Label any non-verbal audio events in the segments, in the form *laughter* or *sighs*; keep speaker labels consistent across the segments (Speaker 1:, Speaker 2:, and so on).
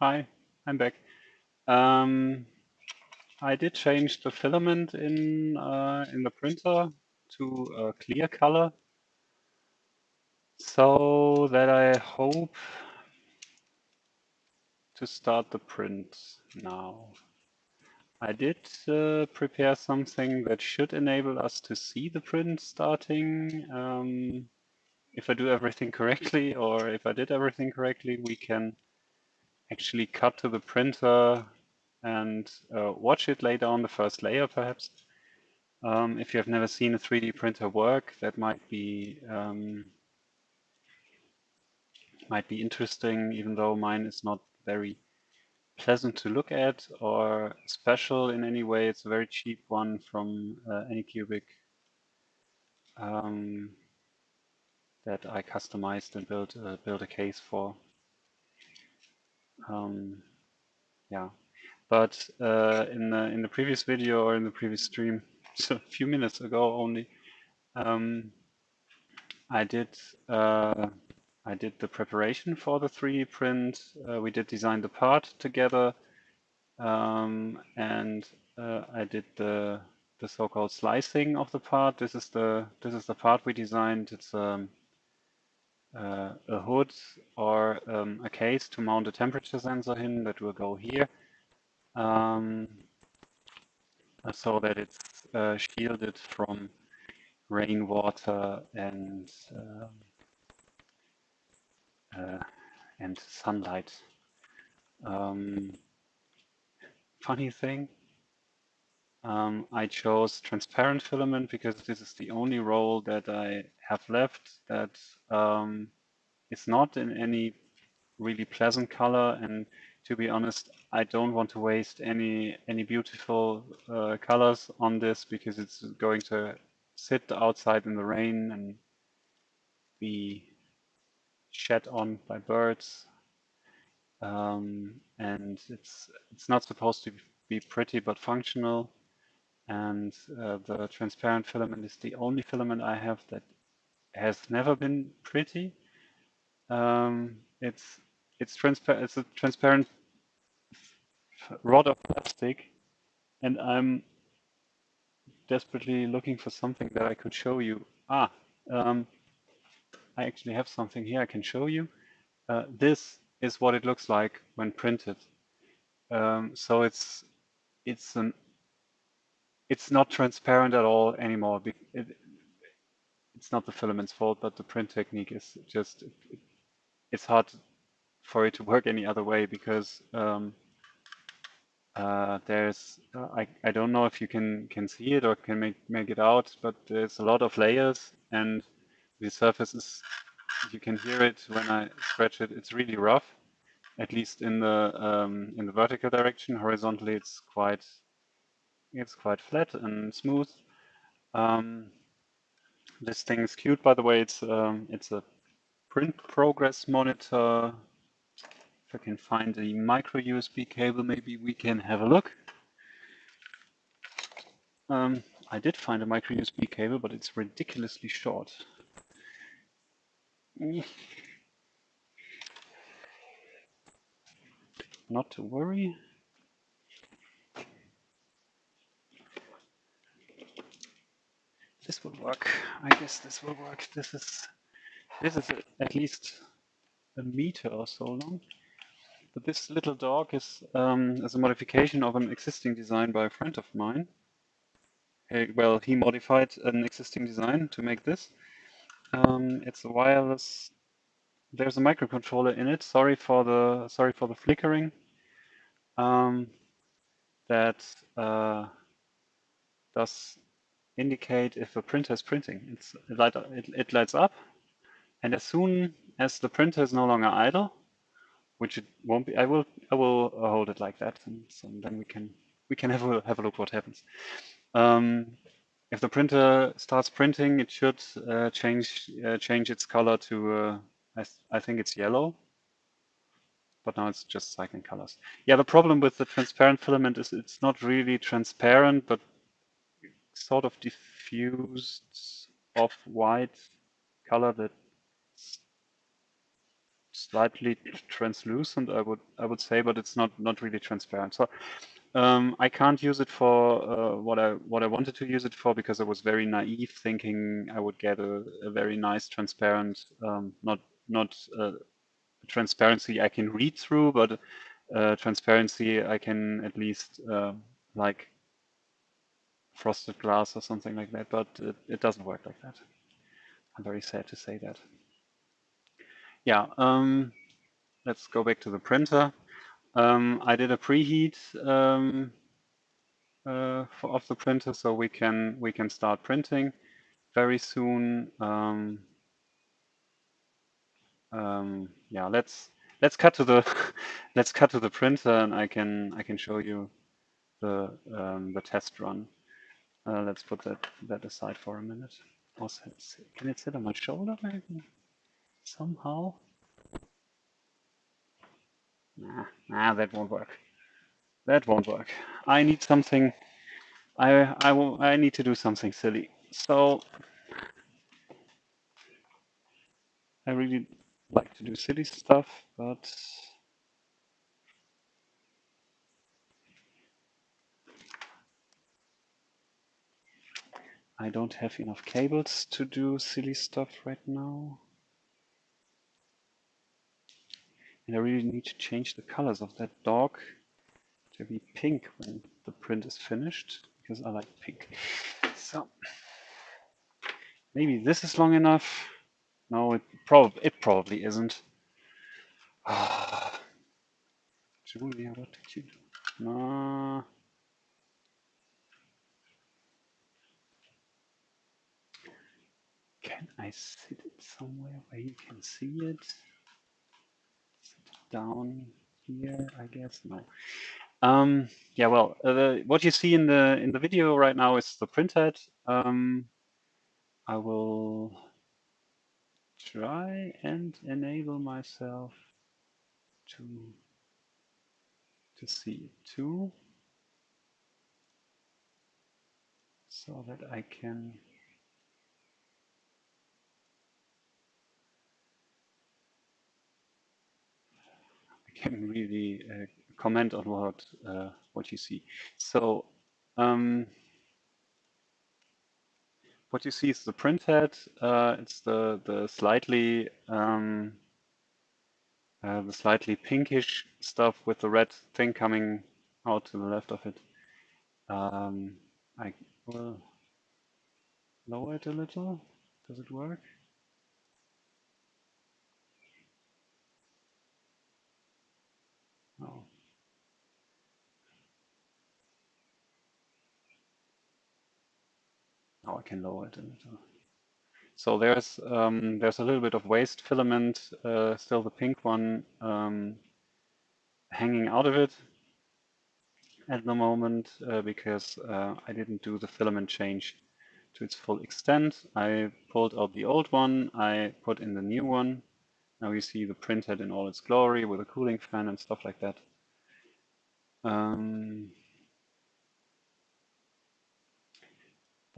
Speaker 1: Hi, I'm back. Um, I did change the filament in uh, in the printer to a clear color so that I hope to start the print now. I did uh, prepare something that should enable us to see the print starting. Um, if I do everything correctly or if I did everything correctly, we can actually cut to the printer and uh, watch it lay down the first layer perhaps. Um, if you have never seen a 3D printer work, that might be um, might be interesting, even though mine is not very pleasant to look at or special in any way. It's a very cheap one from uh, Anycubic um, that I customized and built uh, built a case for. Um, yeah, but uh, in the in the previous video or in the previous stream, *laughs* so a few minutes ago only, um, I did uh, I did the preparation for the 3D print. Uh, we did design the part together, um, and uh, I did the the so-called slicing of the part. This is the this is the part we designed. It's um, uh, a hood or um, a case to mount a temperature sensor in that will go here, um, so that it's uh, shielded from rainwater and um, uh, and sunlight. Um, funny thing, um, I chose transparent filament because this is the only roll that I have left that um, is not in any really pleasant color. And to be honest, I don't want to waste any any beautiful uh, colors on this because it's going to sit outside in the rain and be shed on by birds. Um, and it's it's not supposed to be pretty but functional. And uh, the transparent filament is the only filament I have that has never been pretty. Um, it's it's transparent. It's a transparent rod of plastic, and I'm desperately looking for something that I could show you. Ah, um, I actually have something here I can show you. Uh, this is what it looks like when printed. Um, so it's it's an it's not transparent at all anymore. It, it's not the filament's fault, but the print technique is just it, it's hard for it to work any other way because um, uh, there's uh, I, I don't know if you can can see it or can make make it out, but there's a lot of layers and the surface is, you can hear it when I scratch it, it's really rough, at least in the um, in the vertical direction. Horizontally, it's quite it's quite flat and smooth. Um, this thing is cute, by the way. It's um, it's a print progress monitor. If I can find a micro USB cable, maybe we can have a look. Um, I did find a micro USB cable, but it's ridiculously short. Not to worry. This will work. I guess this will work. This is this is at least a meter or so long. But this little dog is um, is a modification of an existing design by a friend of mine. Well, he modified an existing design to make this. Um, it's a wireless. There's a microcontroller in it. Sorry for the sorry for the flickering. Um, that uh, does indicate if a printer is printing. Light, it, it lights up, and as soon as the printer is no longer idle, which it won't be, I will I will hold it like that, and then we can we can *laughs* have a have a look what happens. Um, if the printer starts printing, it should uh, change uh, change its color to uh, I, th I think it's yellow, but now it's just cycling colors. Yeah, the problem with the transparent filament is it's not really transparent, but sort of diffused off-white color that slightly translucent, I would I would say, but it's not not really transparent. So um, I can't use it for uh, what I what I wanted to use it for because I was very naive, thinking I would get a, a very nice transparent, um, not not uh, transparency I can read through, but uh, transparency I can at least uh, like frosted glass or something like that. But it, it doesn't work like that. I'm very sad to say that. Yeah, um, let's go back to the printer. Um, I did a preheat um, uh, for, of the printer, so we can we can start printing very soon. Um, um, yeah, let's let's cut to the *laughs* let's cut to the printer, and I can I can show you the um, the test run. Uh, let's put that that aside for a minute. Also, can it sit on my shoulder maybe somehow? Nah, nah, that won't work. That won't work. I need something. I I will. I need to do something silly. So I really like to do silly stuff, but I don't have enough cables to do silly stuff right now. And I really need to change the colors of that dog to be pink when the print is finished, because I like pink. So maybe this is long enough. No, it, prob it probably isn't. *sighs* Julia, what did you do? No. Can I sit it somewhere where you can see it? down here, I guess. No. Um, yeah, well, uh, the, what you see in the in the video right now is the printhead. Um, I will try and enable myself to to see it too, so that I can can really uh, comment on what uh, what you see. So um, what you see is the printhead. Uh, it's the the slightly um, uh, the slightly pinkish stuff with the red thing coming out to the left of it. Um, I will lower it a little. Does it work? I can lower it a little. So there's um, there's a little bit of waste filament, uh, still the pink one, um, hanging out of it at the moment uh, because uh, I didn't do the filament change to its full extent. I pulled out the old one, I put in the new one. Now you see the printhead in all its glory with a cooling fan and stuff like that. Um,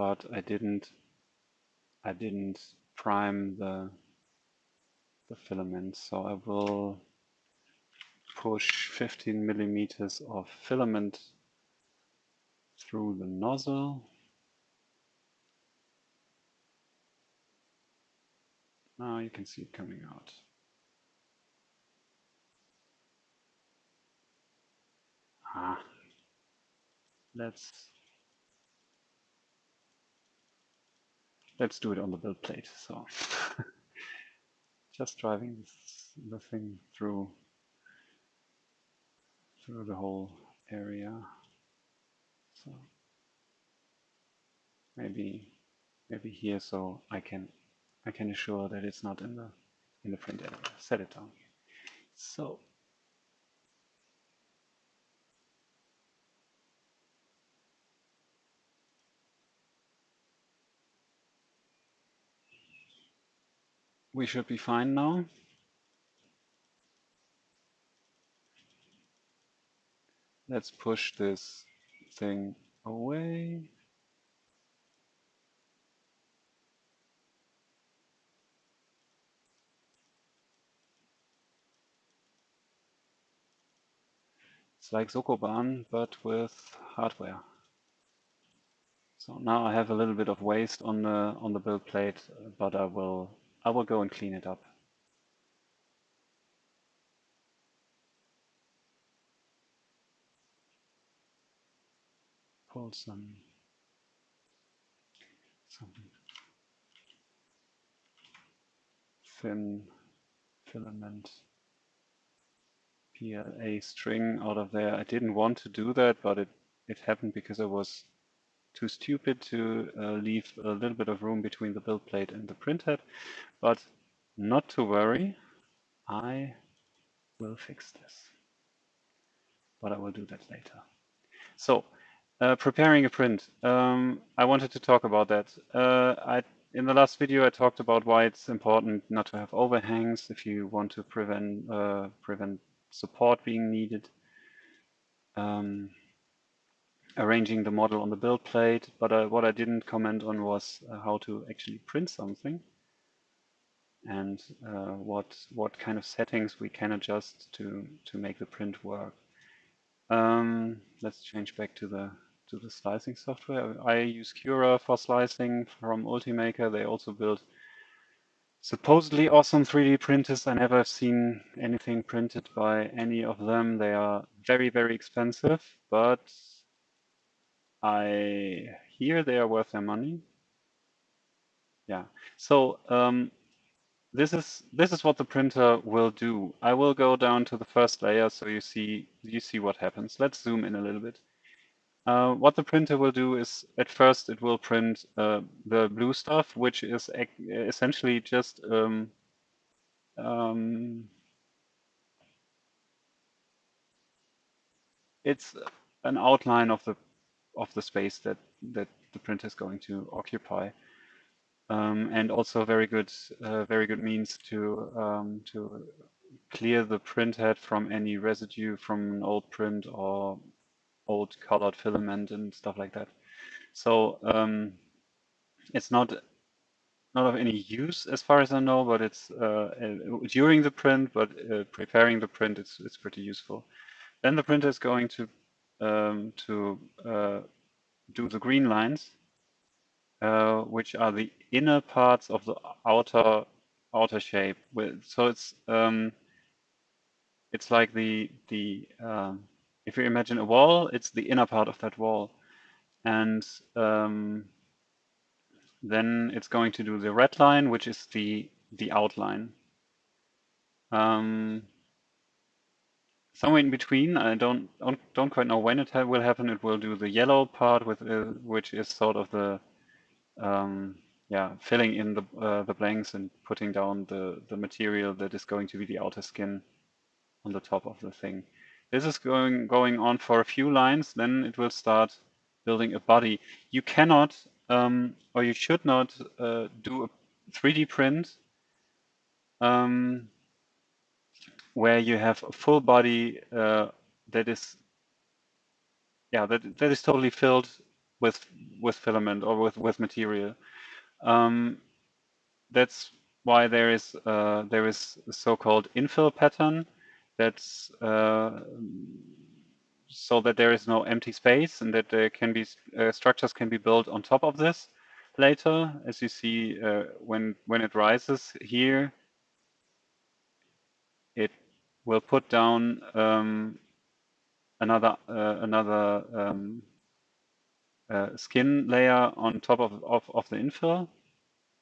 Speaker 1: but I didn't I didn't prime the the filament so I will push 15 millimeters of filament through the nozzle. Now you can see it coming out. Ah let's let's do it on the build plate. So *laughs* just driving this, the thing through through the whole area. So maybe maybe here so I can I can assure that it's not in the in the print area. Set it down. So we should be fine now. Let's push this thing away. It's like Sokoban, but with hardware. So now I have a little bit of waste on the on the build plate, but I will I will go and clean it up. Pull some some thin filament PLA string out of there. I didn't want to do that, but it, it happened because I was too stupid to uh, leave a little bit of room between the build plate and the printhead. But not to worry, I will fix this. But I will do that later. So, uh, preparing a print. Um, I wanted to talk about that. Uh, I in the last video, I talked about why it's important not to have overhangs if you want to prevent uh, prevent support being needed. Um, arranging the model on the build plate, but uh, what I didn't comment on was uh, how to actually print something and uh, what what kind of settings we can adjust to to make the print work. Um, let's change back to the to the slicing software. I use Cura for slicing from Ultimaker. They also build supposedly awesome 3D printers. I never have seen anything printed by any of them. They are very, very expensive, but I hear they are worth their money. Yeah. So um, this is this is what the printer will do. I will go down to the first layer so you see you see what happens. Let's zoom in a little bit. Uh, what the printer will do is, at first, it will print uh, the blue stuff, which is essentially just um, um, it's an outline of the of the space that that the printer is going to occupy, um, and also very good uh, very good means to um, to clear the printhead from any residue from an old print or old colored filament and stuff like that. So um, it's not not of any use as far as I know, but it's uh, uh, during the print, but uh, preparing the print, it's it's pretty useful. Then the printer is going to um, to uh, do the green lines, uh, which are the inner parts of the outer outer shape. So it's um, it's like the the um, if you imagine a wall, it's the inner part of that wall. And um, then it's going to do the red line, which is the, the outline. Um, somewhere in between, I don't, don't, quite know when it ha will happen. It will do the yellow part, with uh, which is sort of the um, yeah filling in the uh, the blanks and putting down the the material that is going to be the outer skin on the top of the thing. This is going, going on for a few lines, then it will start building a body. You cannot, um, or you should not uh, do a 3D print um, where you have a full body uh, that is, yeah, that, that is totally filled with with filament or with with material. Um, that's why there is uh, there is a so-called infill pattern that's uh, so that there is no empty space and that there can be uh, structures can be built on top of this later. As you see, uh, when when it rises here, it will put down um, another uh, another um, uh, skin layer on top of, of of the infill.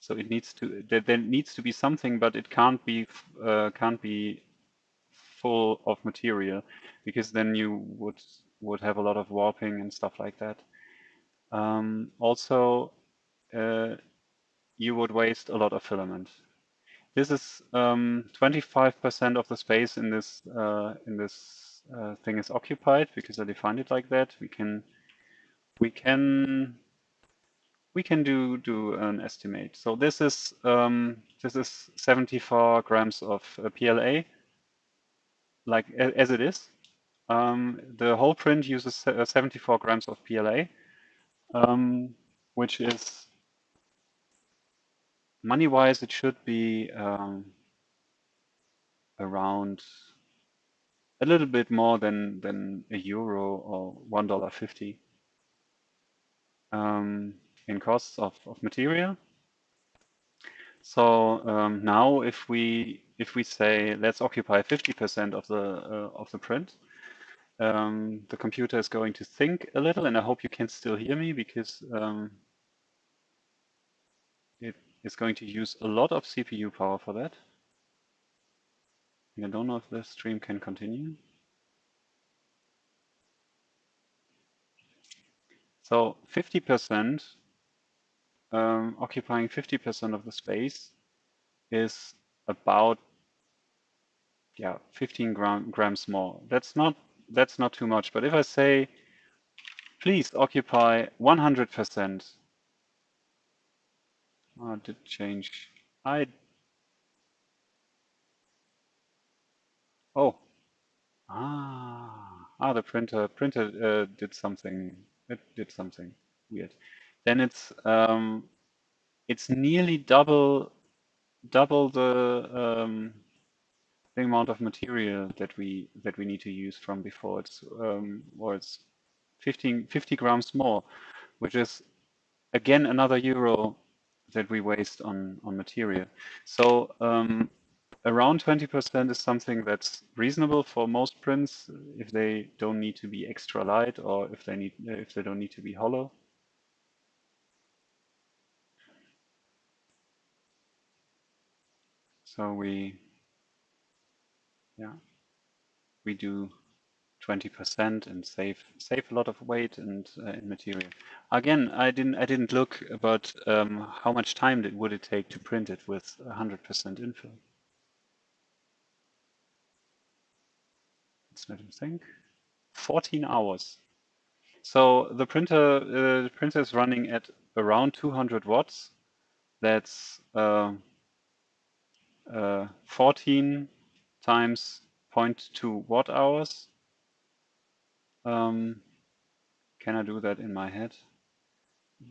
Speaker 1: So it needs to there, there needs to be something, but it can't be uh, can't be full of material because then you would would have a lot of warping and stuff like that. Um, also, uh, you would waste a lot of filament. This is 25% um, of the space in this uh, in this uh, thing is occupied because I defined it like that. We can we can we can do do an estimate. So this is um, this is 74 grams of uh, PLA like as it is. Um, the whole print uses uh, 74 grams of PLA, um, which is money-wise, it should be um, around a little bit more than than a euro or one dollar fifty um, in costs of, of material. So um, now if we if we say let's occupy 50% of the uh, of the print, um, the computer is going to think a little, and I hope you can still hear me because um, is going to use a lot of CPU power for that. I don't know if the stream can continue. So 50% um, occupying 50% of the space is about yeah 15 gram, grams more. That's not that's not too much. But if I say please occupy 100%, oh, did change. I oh ah ah the printer printer uh, did something. It did something weird. Then it's um, it's nearly double double the um, the amount of material that we that we need to use from before. It's um, or it's 15, 50 grams more, which is again another euro that we waste on on material. So um, around 20% is something that's reasonable for most prints if they don't need to be extra light or if they need if they don't need to be hollow. So we, yeah, we do 20% and save save a lot of weight and uh, in material. Again, I didn't I didn't look about um, how much time did, would it take to print it with 100% infill. Let's let him think. 14 hours. So the printer uh, the printer is running at around 200 watts. That's uh, uh, 14 times 0.2 watt hours. Um, can I do that in my head?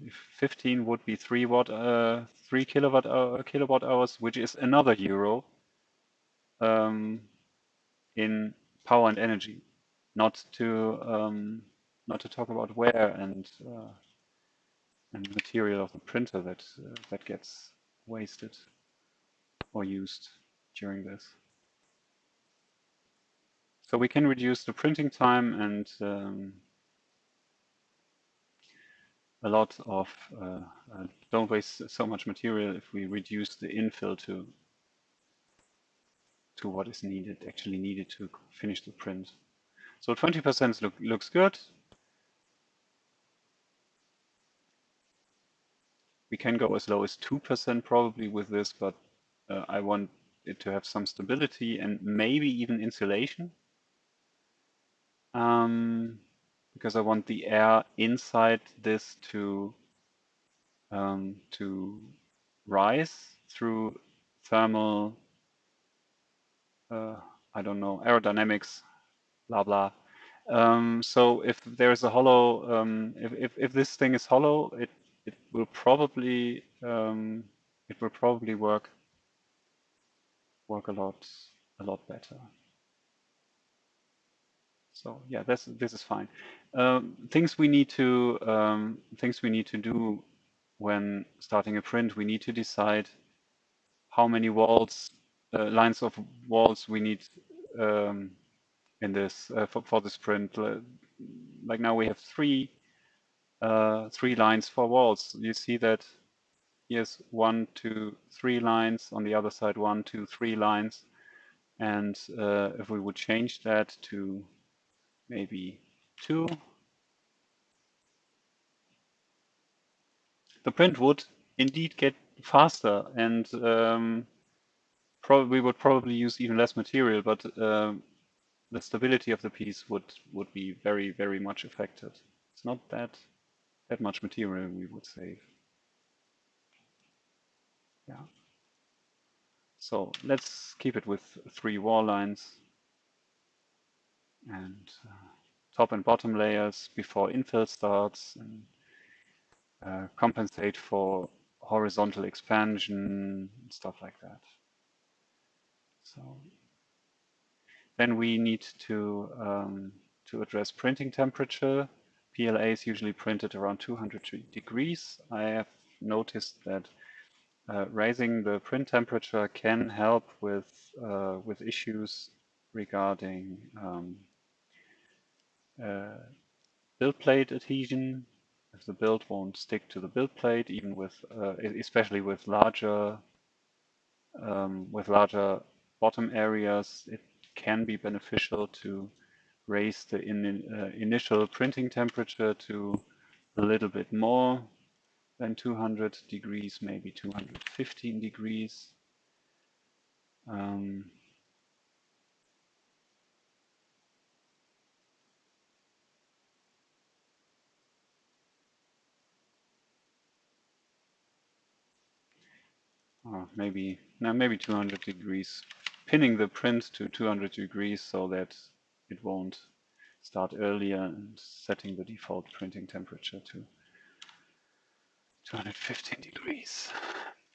Speaker 1: If 15 would be 3 watt, uh, 3 kilowatt hour, kilowatt hours, which is another euro um, in power and energy. Not to um, not to talk about wear and uh, and material of the printer that uh, that gets wasted or used during this. So we can reduce the printing time and um, a lot of, uh, uh, don't waste so much material if we reduce the infill to to what is needed, actually needed to finish the print. So 20% look, looks good. We can go as low as 2% probably with this, but uh, I want it to have some stability and maybe even insulation. Um, because I want the air inside this to um, to rise through thermal, uh, I don't know, aerodynamics, blah blah. Um, so if there's a hollow, um, if, if, if this thing is hollow, it it will probably um, it will probably work work a lot a lot better. So yeah, this this is fine. Um, things we need to um, things we need to do when starting a print. We need to decide how many walls uh, lines of walls we need um, in this uh, for, for this print. Like now we have three uh, three lines for walls. You see that here's one, two, three lines. On the other side, one, two, three lines. And uh, if we would change that to maybe two, the print would indeed get faster and um, probably would probably use even less material, but um, the stability of the piece would would be very very much affected. It's not that that much material we would save. Yeah. So let's keep it with three wall lines and uh, top and bottom layers before infill starts and uh, compensate for horizontal expansion, and stuff like that. So then we need to um, to address printing temperature. PLA is usually printed around 200 degrees. I have noticed that uh, raising the print temperature can help with uh, with issues regarding um, uh, build plate adhesion. If the build won't stick to the build plate, even with uh, especially with larger um, with larger bottom areas, it can be beneficial to raise the in, uh, initial printing temperature to a little bit more than 200 degrees, maybe 215 degrees. Um, oh, maybe now maybe 200 degrees, pinning the print to 200 degrees so that it won't start earlier and setting the default printing temperature to 215 degrees.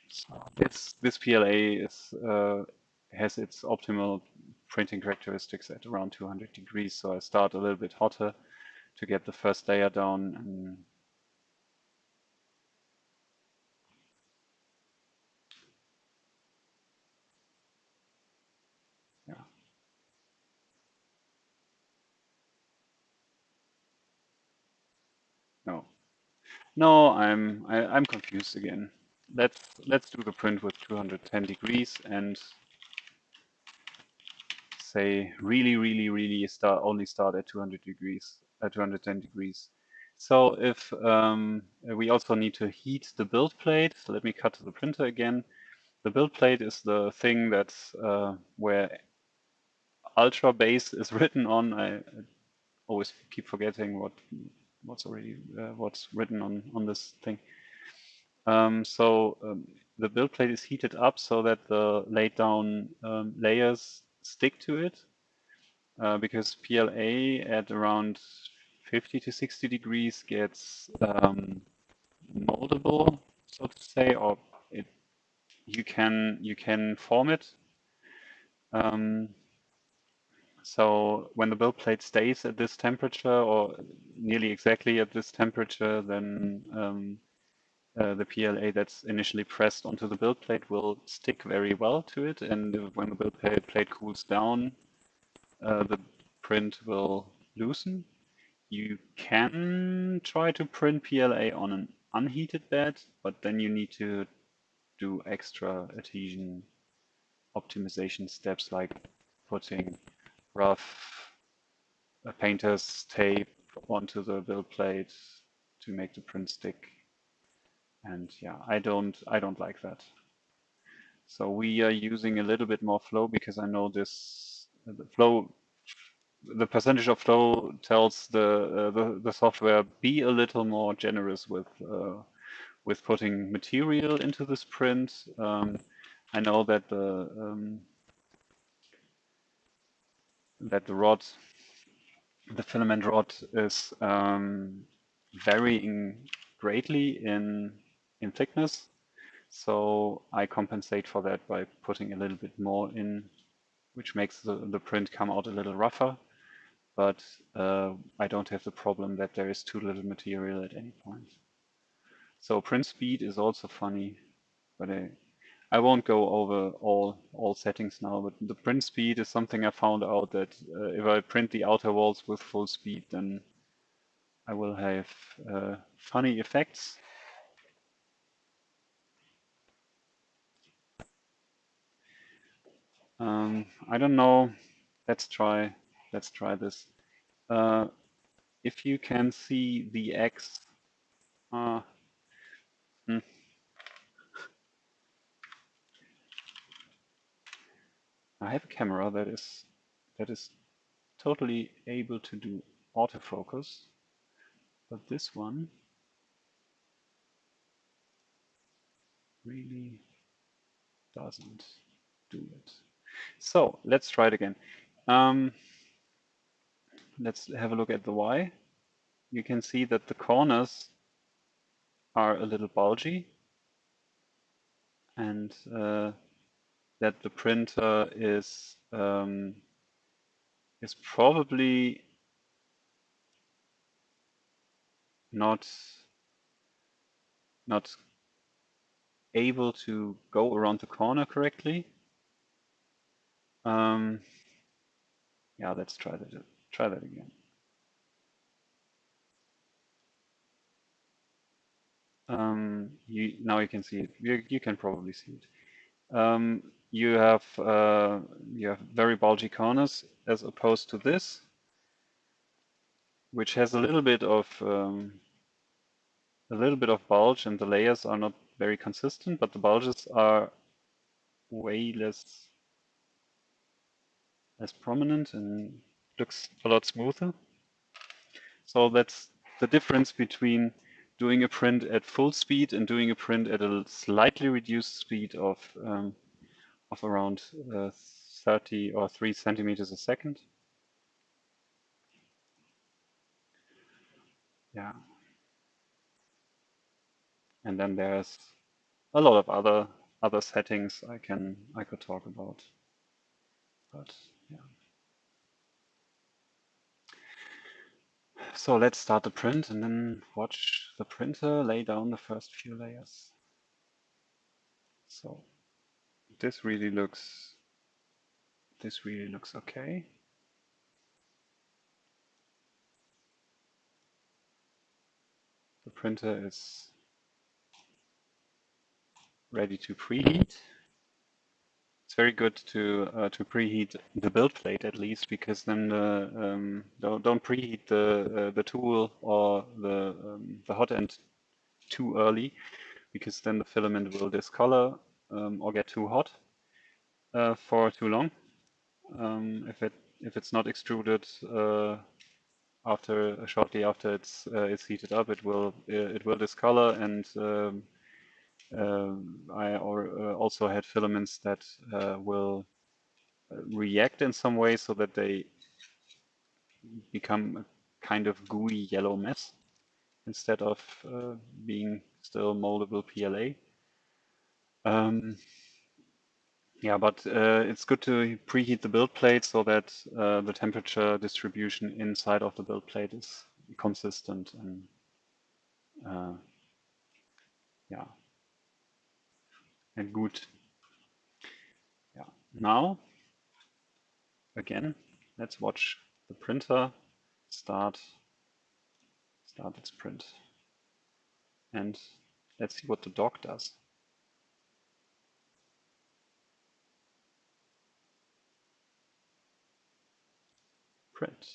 Speaker 1: So this this PLA is uh, has its optimal printing characteristics at around 200 degrees. So I start a little bit hotter to get the first layer down and yeah. No, no, I'm I, am i am confused again. Let's let's do the print with 210 degrees and say really, really, really start only start at 200 degrees, at 210 degrees. So if um, we also need to heat the build plate, so let me cut to the printer again. The build plate is the thing that's uh, where ultra base is *laughs* written on. I, always keep forgetting what what's already uh, what's written on on this thing. Um, so um, the build plate is heated up so that the laid down um, layers stick to it uh, because PLA at around 50 to 60 degrees gets um, moldable, so to say, or it you can you can form it. Um, so when the build plate stays at this temperature or nearly exactly at this temperature, then um, uh, the PLA that's initially pressed onto the build plate will stick very well to it. And when the build plate cools down, uh, the print will loosen. You can try to print PLA on an unheated bed, but then you need to do extra adhesion optimization steps like putting rough uh, painter's tape onto the build plate to make the print stick and yeah, I don't I don't like that. So we are using a little bit more flow because I know this the flow the percentage of flow tells the uh, the, the software be a little more generous with uh, with putting material into this print. Um, I know that the um, that the rod, the filament rod, is um, varying greatly in in thickness. So I compensate for that by putting a little bit more in, which makes the, the print come out a little rougher. But uh, I don't have the problem that there is too little material at any point. So print speed is also funny, but I, I won't go over all all settings now. But the print speed is something I found out that uh, if I print the outer walls with full speed, then I will have uh, funny effects Um, I don't know. Let's try. Let's try this. Uh, if you can see the X. Uh, hmm. I have a camera that is that is totally able to do autofocus, but this one really doesn't do it. So let's try it again. Um, let's have a look at the Y. You can see that the corners are a little bulgy and uh, that the printer is um, is probably not not able to go around the corner correctly. Um, yeah, let's try that. Try that again. Um, you now you can see it. You, you can probably see it. Um, you have uh, you have very bulgy corners as opposed to this, which has a little bit of um, a little bit of bulge, and the layers are not very consistent, but the bulges are way less less prominent and looks a lot smoother. So that's the difference between doing a print at full speed and doing a print at a slightly reduced speed of um, of around uh, 30 or 3 centimeters a second. Yeah. And then there's a lot of other other settings I can I could talk about. But yeah. So let's start the print and then watch the printer lay down the first few layers. So this really looks this really looks okay. The printer is ready to preheat. It's very good to uh, to preheat the build plate at least because then the um, don't, don't preheat the uh, the tool or the um, the hot end too early because then the filament will discolor um, or get too hot uh, for too long. Um, if it if it's not extruded uh, after shortly after it's uh, it's heated up, it will uh, it will discolor and um, um, I or, also had filaments that will react in some way so that they become a kind of gooey yellow mess instead of uh, being still moldable PLA. Um, yeah, but uh, it's good to preheat the build plate so that uh, the temperature distribution inside of the build plate is consistent and uh, yeah, and good. Yeah. Now, again, let's watch the printer start start its print, and let's see what the dog does. Print.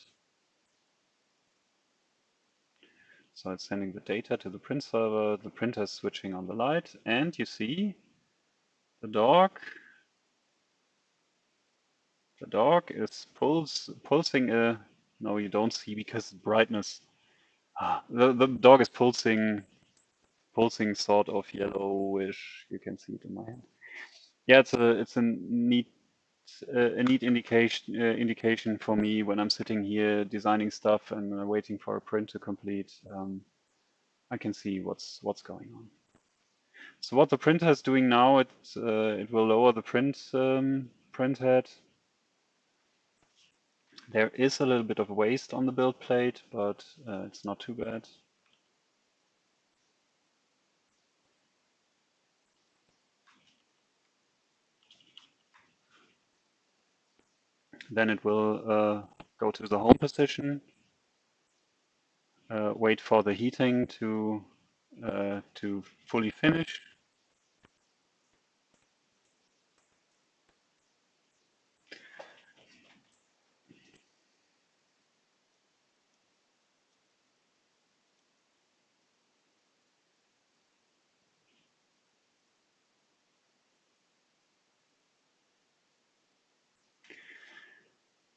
Speaker 1: So it's sending the data to the print server, the printer is switching on the light, and you see the dog. The dog is pulsing a no you don't see because brightness. Ah, the, the dog is pulsing pulsing sort of yellowish. You can see it in my hand. Yeah it's a it's a neat a neat indication uh, indication for me when I'm sitting here designing stuff and uh, waiting for a print to complete. Um, I can see what's what's going on. So what the printer is doing now, it uh, it will lower the print um, print head. There is a little bit of waste on the build plate, but uh, it's not too bad. Then it will uh, go to the home position, uh, wait for the heating to uh, to fully finish.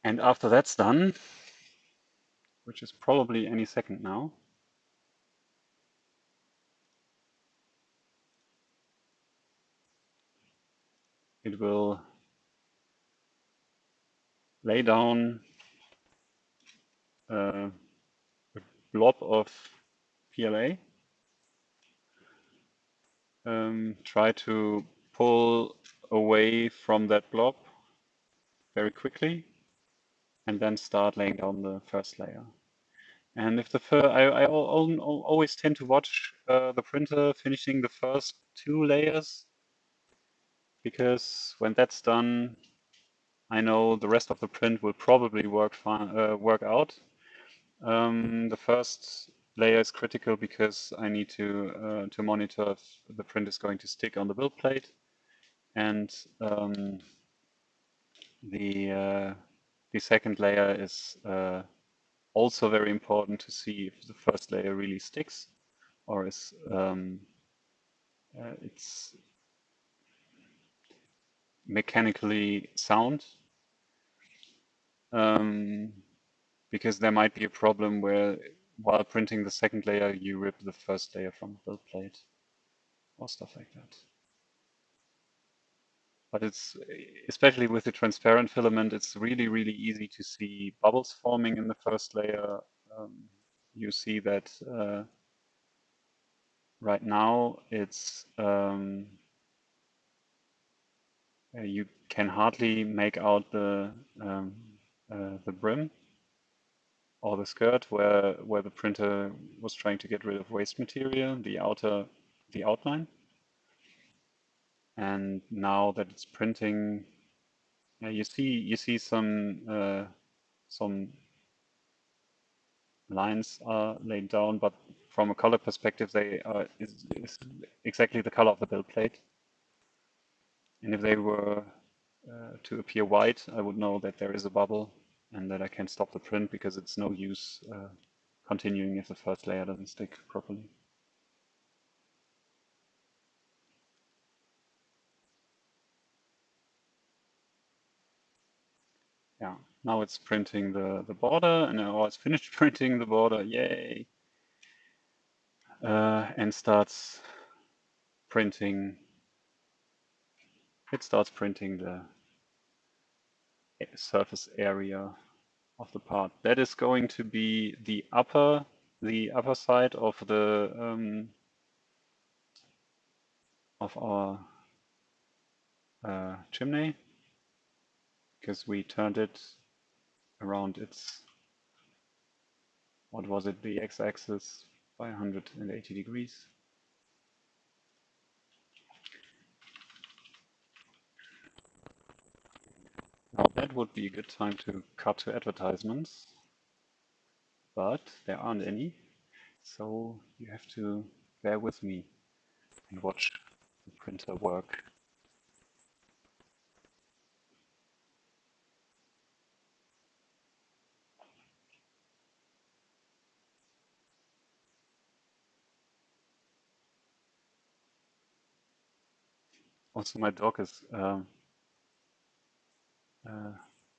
Speaker 1: And after that's done, which is probably any second now, it will lay down uh, a blob of PLA, um, try to pull away from that blob very quickly and then start laying down the first layer. And if the fir I, I always tend to watch uh, the printer finishing the first two layers because when that's done, I know the rest of the print will probably work fine, uh, work out. Um, the first layer is critical because I need to uh, to monitor if the print is going to stick on the build plate, and um, the uh, the second layer is uh, also very important to see if the first layer really sticks or is um, uh, it's mechanically sound. Um, because there might be a problem where while printing the second layer, you rip the first layer from the build plate or stuff like that. But it's, especially with the transparent filament, it's really, really easy to see bubbles forming in the first layer. Um, you see that uh, right now it's, um, uh, you can hardly make out the, um, uh, the brim or the skirt where, where the printer was trying to get rid of waste material, the outer, the outline. And now that it's printing, yeah, you see you see some uh, some lines are laid down, but from a color perspective, they are is, is exactly the color of the build plate. And if they were uh, to appear white, I would know that there is a bubble and that I can stop the print because it's no use uh, continuing if the first layer doesn't stick properly. Yeah, now it's printing the, the border and now it's finished *laughs* printing the border, yay! Uh, and starts printing, it starts printing the surface area of the part. That is going to be the upper, the upper side of the um, of our uh, chimney because we turned it around its what was it the x-axis by 180 degrees Now that would be a good time to cut to advertisements, but there aren't any, so you have to bear with me and watch the printer work. Also, my dog is um, uh,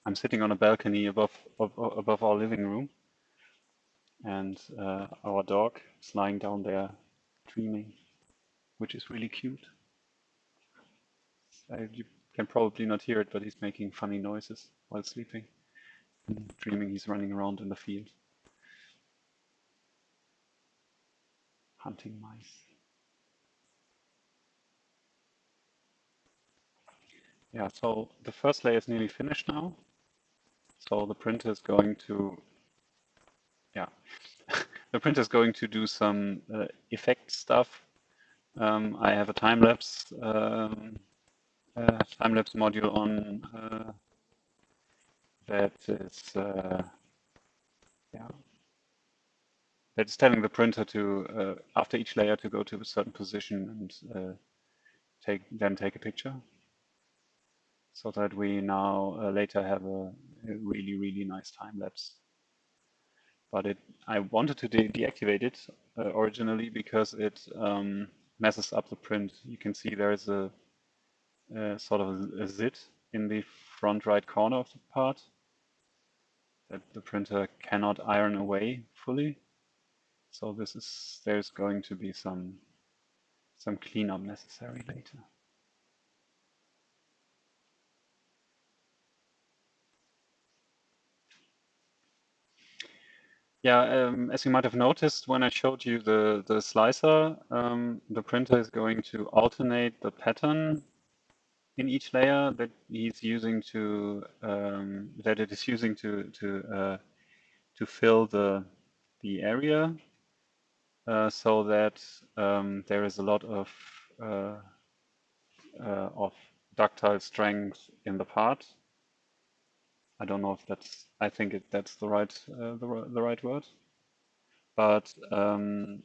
Speaker 1: I'm sitting on a balcony above above our living room, and uh, our dog is lying down there dreaming, which is really cute. Uh, you can probably not hear it, but he's making funny noises while sleeping. And dreaming he's running around in the field. Hunting mice. Yeah, so the first layer is nearly finished now. So the printer is going to, yeah, *laughs* the printer is going to do some uh, effect stuff. Um, I have a time lapse um, uh, time lapse module on uh, that is, uh, yeah, that is telling the printer to uh, after each layer to go to a certain position and uh, take then take a picture so that we now uh, later have a, a, really, really nice time lapse. But it, I wanted to de deactivate it uh, originally because it um, messes up the print. You can see there is a, a sort of a, a zit in the front right corner of the part that the printer cannot iron away fully. So this is there's going to be some some cleanup necessary later. Yeah, um, as you might have noticed when I showed you the, the slicer, um, the printer is going to alternate the pattern in each layer that he's using to um, that it is using to to uh, to fill the the area uh, so that um, there is a lot of uh, uh, of ductile strength in the part. I don't know if that's I think it, that's the right uh, the the right word, but um,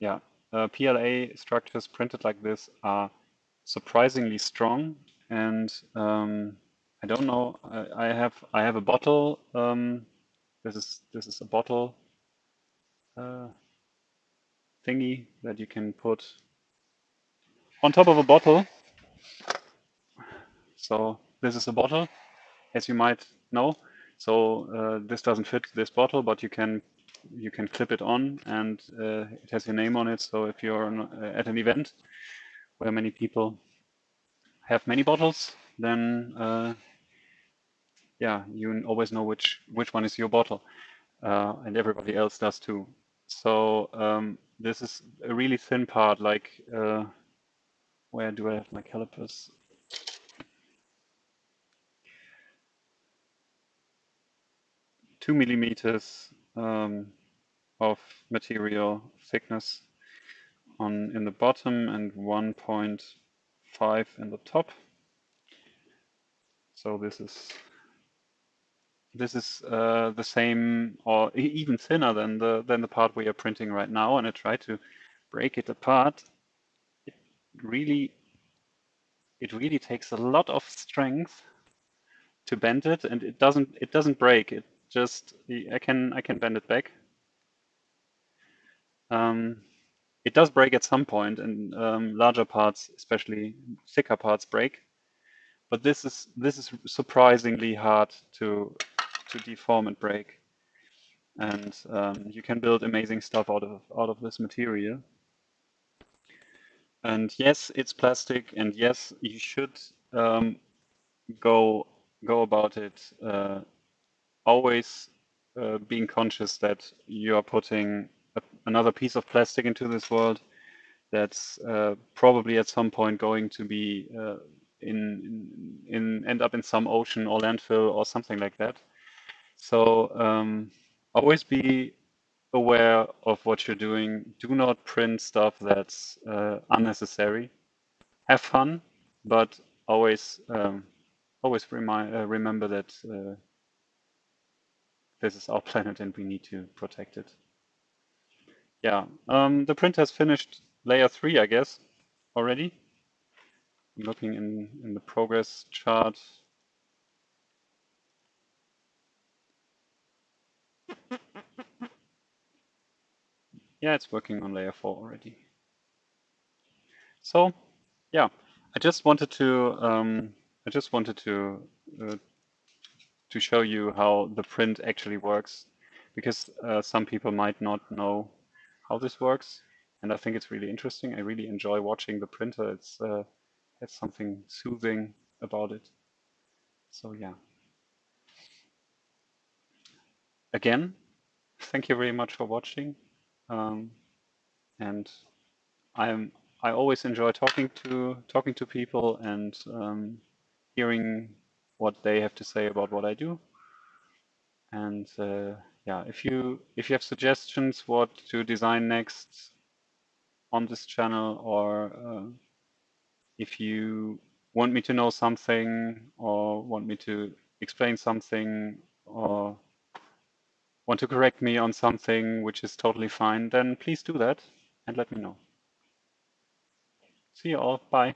Speaker 1: yeah, uh, PLA structures printed like this are surprisingly strong and um, I don't know. I, I, have I have a bottle. Um, this is this is a bottle uh, thingy that you can put on top of a bottle. So this is a bottle, as you might know. So uh, this doesn't fit this bottle, but you can you can clip it on, and uh, it has your name on it. So if you're uh, at an event where many people have many bottles, then yeah, you always know which which one is your bottle, uh, and everybody else does too. So um, this is a really thin part. Like, uh, where do I have my calipers? Two millimeters um, of material thickness on in the bottom and 1.5 in the top. So this is this is uh, the same or even thinner than the than the part we are printing right now. And I try to break it apart. It really it really takes a lot of strength to bend it. And it doesn't it doesn't break. It just I can I can bend it back um, it does break at some point and um, larger parts especially thicker parts break but this is this is surprisingly hard to to deform and break. And um, you can build amazing stuff out of out of this material. And yes, it's plastic, and yes, you should um, go go about it uh, always uh, being conscious that you are putting a, another piece of plastic into this world that's uh, probably at some point going to be uh, in, in, end up in some ocean or landfill or something like that. So um, always be aware of what you're doing. Do not print stuff that's uh, unnecessary. Have fun, but always um, always remind uh, remember that uh, this is our planet and we need to protect it. Yeah, um, the print has finished layer three, I guess, already. I'm looking in in the progress chart. Yeah, it's working on layer four already. So, yeah, I just wanted to um, I just wanted to uh, to show you how the print actually works, because uh, some people might not know how this works, and I think it's really interesting. I really enjoy watching the printer. It's uh, it's something soothing about it. So yeah. Again, thank you very much for watching. Um, and I'm I always enjoy talking to talking to people and um, hearing what they have to say about what I do. And uh, yeah, if you if you have suggestions what to design next on this channel, or uh, if you want me to know something, or want me to explain something, or want to correct me on something which is totally fine, then please do that and let me know. See you all. Bye.